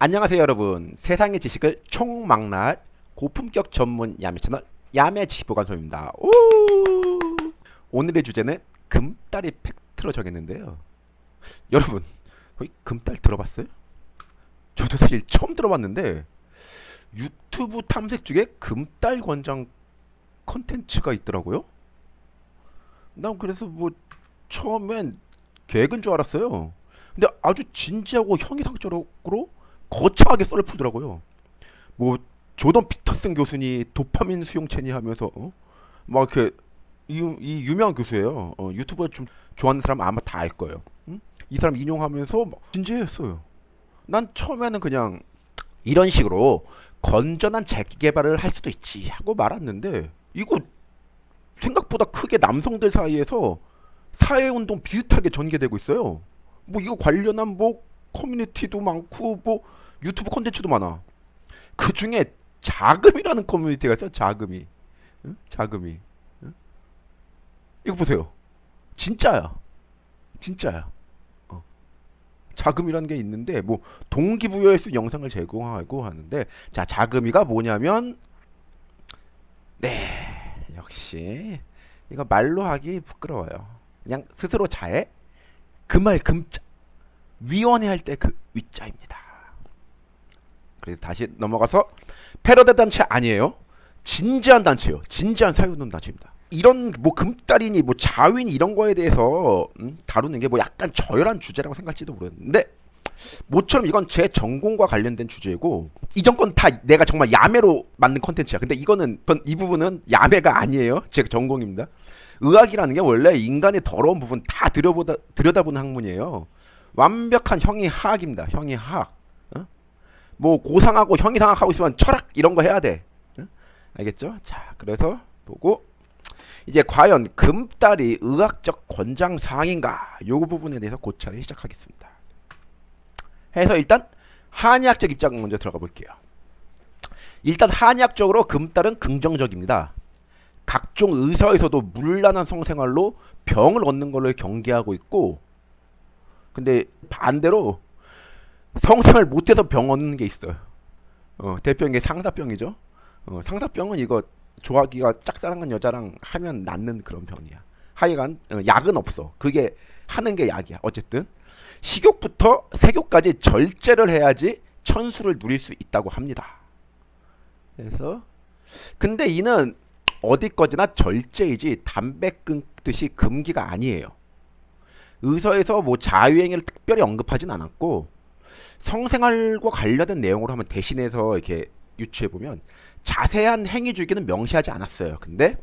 안녕하세요 여러분. 세상의 지식을 총망라할 고품격 전문 야매 채널 야매 지식보관소입니다. 오! 오늘의 주제는 금딸의 팩트로 정했는데요. 여러분 거의 금딸 들어봤어요? 저도 사실 처음 들어봤는데 유튜브 탐색 중에 금딸 권장 컨텐츠가 있더라고요. 난 그래서 뭐 처음엔 계획인 줄 알았어요. 근데 아주 진지하고 형이상적으로 거창하게 썰을 풀더라고요. 뭐 조던 피터슨 교수니 도파민 수용체니 하면서 어? 막 이렇게 이, 이 유명한 교수예요. 어, 유튜버 좀 좋아하는 사람 아마 다 알 거예요. 응? 이 사람 인용하면서 진지했어요. 난 처음에는 그냥 이런 식으로 건전한 자기 개발을 할 수도 있지 하고 말았는데 이거 생각보다 크게 남성들 사이에서 사회운동 비슷하게 전개되고 있어요. 뭐 이거 관련한 뭐 커뮤니티도 많고 뭐 유튜브 콘텐츠도 많아. 그 중에 자금이라는 커뮤니티가 있어. 자금이. 응? 자금이. 응? 이거 보세요. 진짜야. 진짜야. 어. 자금이라는 게 있는데 뭐 동기부여할 수 영상을 제공하고 하는데 자 자금이가 뭐냐면 네 역시 이거 말로 하기 부끄러워요. 그냥 스스로 자해 그말 금자 위원회 할 때 그 위자입니다. 그래서 다시 넘어가서 패러디 단체 아니에요. 진지한 단체요. 진지한 사회운동 단체입니다. 이런 뭐 금달이니 뭐 자윈 이런 거에 대해서 음, 다루는 게 뭐 약간 저열한 주제라고 생각할지도 모르겠는데 모처럼 이건 제 전공과 관련된 주제고 이전 건 다 내가 정말 야매로 만든 컨텐츠야. 근데 이거는 이 부분은 야매가 아니에요. 제 전공입니다. 의학이라는 게 원래 인간의 더러운 부분 다 들여보다 들여다보는 학문이에요. 완벽한 형이하학입니다. 형이하학. 어? 뭐 고상하고 형이 상학 하고 있으면 철학 이런 거 해야 돼. 어? 알겠죠? 자, 그래서 보고 이제 과연 금딸이 의학적 권장 사항인가? 요 부분에 대해서 고찰을 시작하겠습니다. 해서 일단 한의학적 입장 먼저 들어가 볼게요. 일단 한의학적으로 금딸은 긍정적입니다. 각종 의사에서도 물란한 성생활로 병을 얻는 걸로 경계하고 있고 근데 반대로 성생활 못해서 병 얻는 게 있어요. 어, 대표인 게 상사병이죠. 어, 상사병은 이거 좋아하기가 짝사랑한 여자랑 하면 낫는 그런 병이야. 하여간 어, 약은 없어. 그게 하는 게 약이야. 어쨌든 식욕부터 세욕까지 절제를 해야지 천수를 누릴 수 있다고 합니다. 그래서 근데 이는 어디 거지나 절제이지 담배 끊듯이 금기가 아니에요. 의서에서 뭐 자유행위를 특별히 언급하진 않았고 성생활과 관련된 내용으로 한번 대신해서 이렇게 유추해 보면 자세한 행위 주기는 명시하지 않았어요. 근데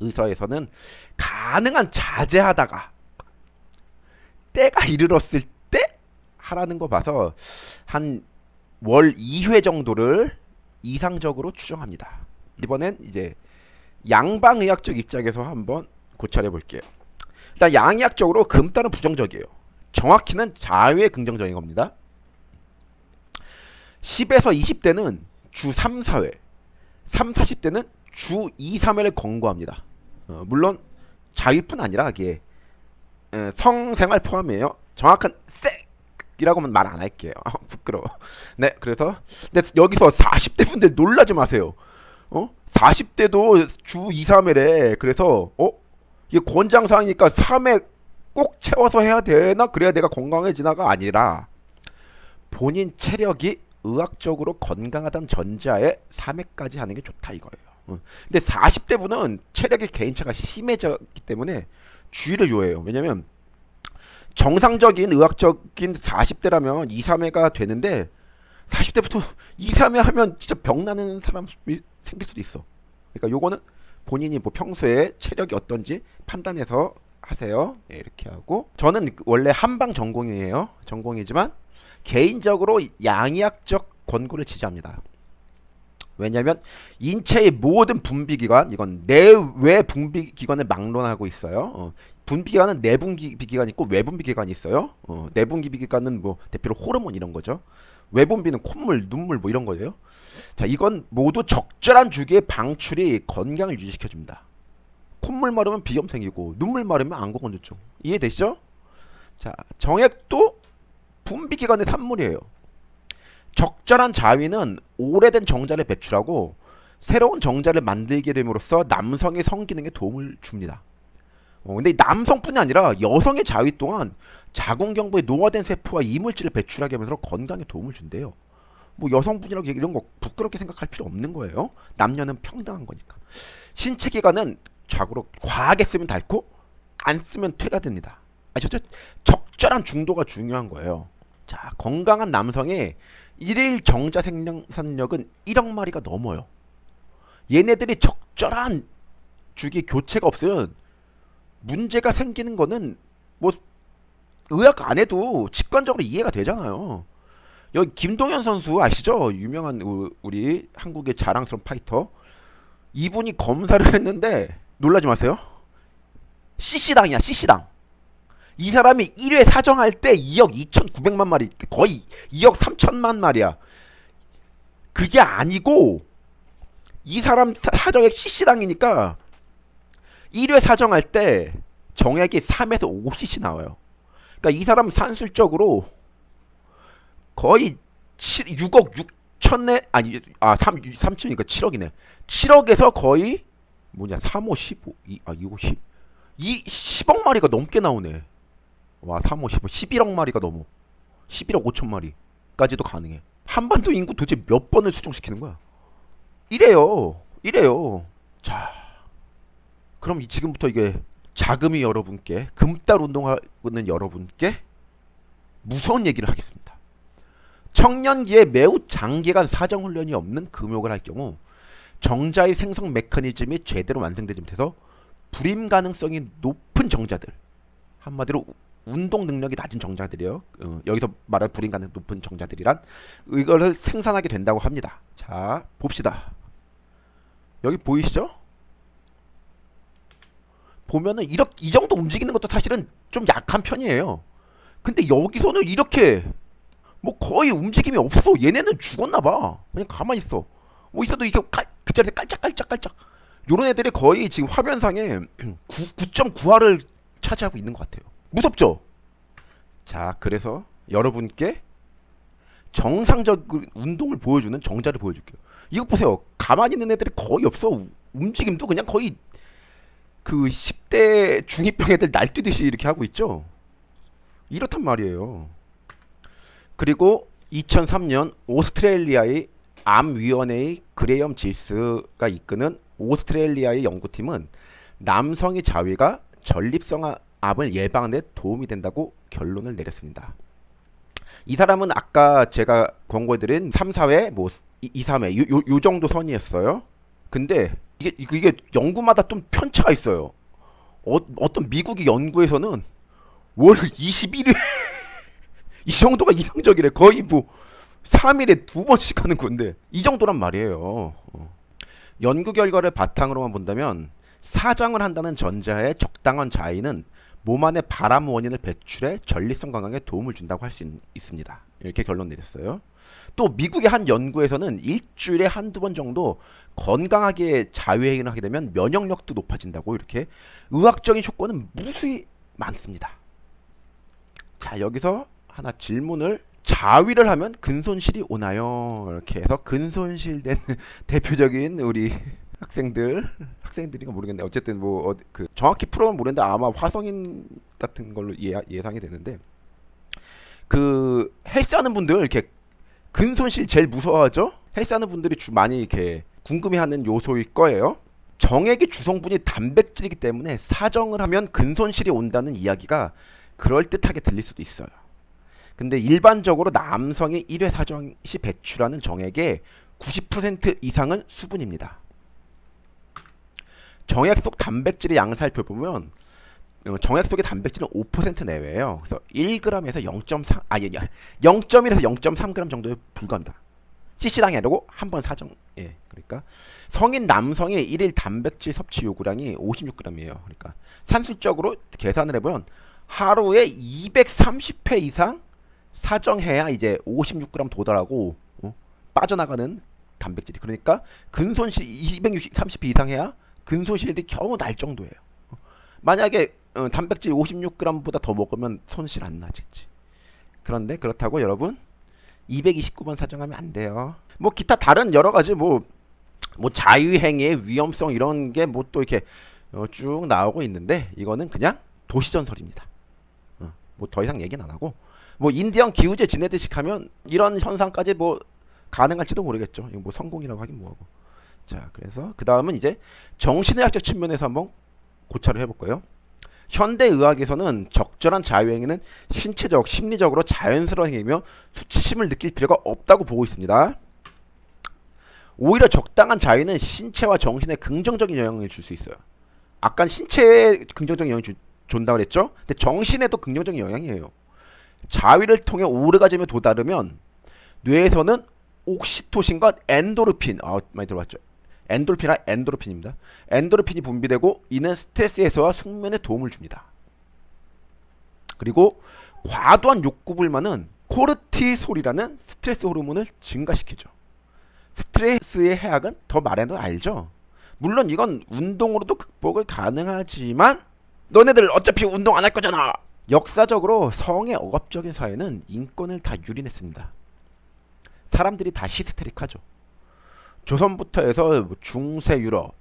의서에서는 가능한 자제하다가 때가 이르렀을 때 하라는 거 봐서 한 월 2회 정도를 이상적으로 추정합니다. 이번엔 이제 양방의학적 입장에서 한번 고찰해 볼게요. 일단 양의학적으로 금달은 부정적이에요. 정확히는 자외 긍정적인 겁니다. 10에서 20대는 주 3, 4회 3, 40대는 주 2, 3회를 권고합니다. 어, 물론 자위뿐 아니라 이게 에, 성생활 포함이에요. 정확한 섹이라고는 말안 할게요. 아, 부끄러워. 네, 그래서 근데 여기서 40대 분들 놀라지 마세요. 어? 40대도 주 2, 3회래. 그래서 어? 이게 권장사항이니까 3회 꼭 채워서 해야 되나? 그래야 내가 건강해지나가 아니라 본인 체력이 의학적으로 건강하다는 전자에 3회까지 하는 게 좋다 이거예요. 근데 40대 분은 체력의 개인차가 심해졌기 때문에 주의를 요해요. 왜냐면 정상적인 의학적인 40대라면 2, 3회가 되는데 40대부터 2, 3회 하면 진짜 병나는 사람이 생길 수도 있어. 그러니까 요거는 본인이 뭐 평소에 체력이 어떤지 판단해서 하세요. 네, 이렇게 하고 저는 원래 한방 전공이에요. 전공이지만 개인적으로 양의학적 권고를 지지합니다. 왜냐하면 인체의 모든 분비기관 이건 내외 분비기관을 막론하고 있어요. 어, 분비기관은 내분비기관이 있고 외분비기관이 있어요. 어, 내분비기관은 뭐 대표로 호르몬 이런 거죠. 외분비는 콧물, 눈물 뭐 이런 거예요. 자, 이건 모두 적절한 주기의 방출이 건강을 유지시켜줍니다. 콧물 마르면 비염 생기고 눈물 마르면 안구 건조증. 이해되시죠? 자, 정액도 분비기관의 산물이에요. 적절한 자위는 오래된 정자를 배출하고 새로운 정자를 만들게 됨으로써 남성의 성기능에 도움을 줍니다. 어, 근데 남성뿐이 아니라 여성의 자위 또한 자궁경부에 노화된 세포와 이물질을 배출하게 하면서 건강에 도움을 준대요. 뭐 여성분이라고 이런 거 부끄럽게 생각할 필요 없는 거예요. 남녀는 평등한 거니까. 신체 기관은 자고로 과하게 쓰면 닳고 안 쓰면 퇴가 됩니다. 아셨죠? 적절한 중도가 중요한 거예요. 자, 건강한 남성의 일일 정자 생산력은 1억 마리가 넘어요. 얘네들이 적절한 주기 교체가 없으면 문제가 생기는 거는 뭐 의학 안 해도 직관적으로 이해가 되잖아요. 여기 김동현 선수 아시죠? 유명한 우리 한국의 자랑스러운 파이터. 이분이 검사를 했는데 놀라지 마세요. CC당이야, CC당. 이 사람이 1회 사정할 때 2억 2,900만 마리, 거의 2억 3천만 마리야. 그게 아니고 이 사람 사정액 CC당이니까 1회 사정할 때 정액이 3에서 5cc 나와요. 그러니까 이 사람 산술적으로 거의 7, 6억 6천에 아니 아 3, 3천이니까 7억이네. 7억에서 거의 뭐냐 3호 15 2, 아 2호 10 이 10억 마리가 넘게 나오네. 와 3호 15 11억 마리가 넘어. 11억 5천 마리까지도 가능해. 한반도 인구 도대체 몇 번을 수정시키는 거야? 이래요. 이래요. 자, 그럼 지금부터 이게 자금이 여러분께 금달 운동하는 여러분께 무서운 얘기를 하겠습니다. 청년기에 매우 장기간 사정훈련이 없는 금욕을 할 경우 정자의 생성 메커니즘이 제대로 완성되지 못해서 불임 가능성이 높은 정자들 한마디로 운동 능력이 낮은 정자들이요. 어, 여기서 말할 가능 높은 정자들이란 이거를 생산하게 된다고 합니다. 자 봅시다. 여기 보이시죠? 보면은 이렇게 이 정도 움직이는 것도 사실은 좀 약한 편이에요. 근데 여기서는 이렇게 뭐 거의 움직임이 없어. 얘네는 죽었나 봐. 그냥 가만히 있어. 뭐 있어도 이게 깔, 그 자리에 깔짝깔짝깔짝. 요런 애들이 거의 지금 화면상에 9.9화를 차지하고 있는 것 같아요. 무섭죠? 자, 그래서 여러분께 정상적 운동을 보여주는 정자를 보여줄게요. 이거 보세요. 가만히 있는 애들이 거의 없어. 움직임도 그냥 거의 그 10대 중2병 애들 날뛰듯이 이렇게 하고 있죠. 이렇단 말이에요. 그리고 2003년 오스트레일리아의 암위원회의 그레이엄 지스가 이끄는 오스트레일리아의 연구팀은 남성의 자위가 전립성 암을 데 도움이 된다고 결론을 내렸습니다. 이 사람은 아까 제가 권고해드린 3, 4회, 뭐 2, 3회 요, 요, 요 정도 선이었어요. 근데 이게 이게 연구마다 좀 편차가 있어요. 어, 어떤 미국의 연구에서는 월 21회 이 정도가 이상적이래. 거의 뭐 3일에 두 번씩 하는 건데 이 정도란 말이에요. 어. 연구 결과를 바탕으로만 본다면 사장을 한다는 전자의 적당한 자위는 몸 안에 바람 원인을 배출해 전립선 건강에 도움을 준다고 할 수 있습니다. 이렇게 결론 내렸어요. 또 미국의 한 연구에서는 일주일에 한두 번 정도 건강하게 자유행위를 하게 되면 면역력도 높아진다고 이렇게 의학적인 효과는 무수히 많습니다. 자 여기서 하나 질문을 자위를 하면 근손실이 오나요? 이렇게 해서 근손실된 대표적인 우리 학생들 학생들인가 모르겠네. 어쨌든 뭐그 어, 정확히 풀어는 모르는데 아마 화성인 같은 걸로 예, 예상이 되는데 그 헬스하는 분들 이렇게 근손실 제일 무서워하죠? 헬스하는 분들이 주 많이 이렇게 궁금해하는 요소일 거예요. 정액의 주성분이 단백질이기 때문에 사정을 하면 근손실이 온다는 이야기가 그럴듯하게 들릴 수도 있어요. 근데 일반적으로 남성의 1회 사정 시 배출하는 정액의 90% 이상은 수분입니다. 정액 속 단백질의 양을 살펴보면 어, 정액 속의 단백질은 5% 내외예요. 그래서 1g에서 0.3 아니 아니 0.1에서 0.3g 정도에 불과합니다. CC당이 아니고 한 번 사정 예 그러니까 성인 남성의 1일 단백질 섭취 요구량이 56g이에요. 그러니까 산술적으로 계산을 해 보면 하루에 230회 이상 사정해야 이제 56g 도달하고 어? 빠져나가는 단백질이 그러니까 근손실 230회 이상 해야 근손실이 겨우 날 정도예요. 만약에 어, 단백질 56g보다 더 먹으면 손실 안 나겠지. 그런데 그렇다고 여러분 229번 사정하면 안 돼요. 뭐 기타 다른 여러 가지 뭐뭐 자유행위의 위험성 이런 게 뭐 또 이렇게 어, 쭉 나오고 있는데 이거는 그냥 도시전설입니다. 어, 뭐더 이상 얘기는 안 하고 뭐 인디언 기우제 지내듯이 하면 이런 현상까지 뭐 가능할지도 모르겠죠. 이거 뭐 성공이라고 하긴 뭐하고. 자, 그래서 그 다음은 이제 정신의학적 측면에서 한번 고찰을 해볼 거예요. 현대 의학에서는 적절한 자유행위는 신체적, 심리적으로 자연스러운 행위며 수치심을 느낄 필요가 없다고 보고 있습니다. 오히려 적당한 자유는 신체와 정신에 긍정적인 영향을 줄 수 있어요. 아까 신체에 긍정적인 영향을 주, 준다고 그랬죠? 근데 정신에도 긍정적인 영향이에요. 자위를 통해 오르가즘에 도달하면 뇌에서는 옥시토신과 엔도르핀, 아 많이 들어봤죠? 엔돌핀이나 엔도르핀입니다. 엔도르핀이 분비되고 이는 스트레스 해소와 숙면에 도움을 줍니다. 그리고 과도한 욕구 불만은 코르티솔이라는 스트레스 호르몬을 증가시키죠. 스트레스의 해악은 더 말해도 알죠. 물론 이건 운동으로도 극복을 가능하지만 너네들 어차피 운동 안 할 거잖아. 역사적으로 성의 억압적인 사회는 인권을 다 유린했습니다. 사람들이 다 히스테릭하죠. 조선부터 해서 뭐 중세 유럽,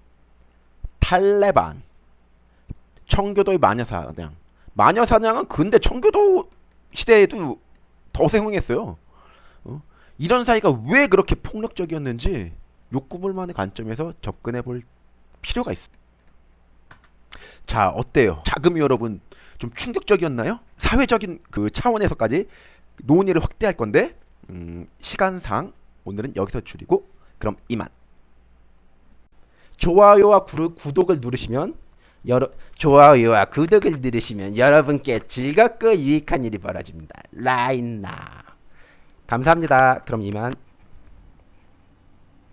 탈레반, 청교도의 마녀사냥. 마녀사냥은 근대 청교도 시대에도 더 생흥했어요. 어? 이런 사이가 왜 그렇게 폭력적이었는지 욕구불만의 관점에서 접근해 볼 필요가 있어. 자, 어때요? 자금이 여러분 좀 충격적이었나요? 사회적인 그 차원에서까지 논의를 확대할 건데 음, 시간상 오늘은 여기서 줄이고 그럼 이만. 좋아요와 구르, 구독을 누르시면 여러 좋아요와 구독을 누르시면 여러분께 즐겁고 유익한 일이 벌어집니다. 라인나 감사합니다. 그럼 이만.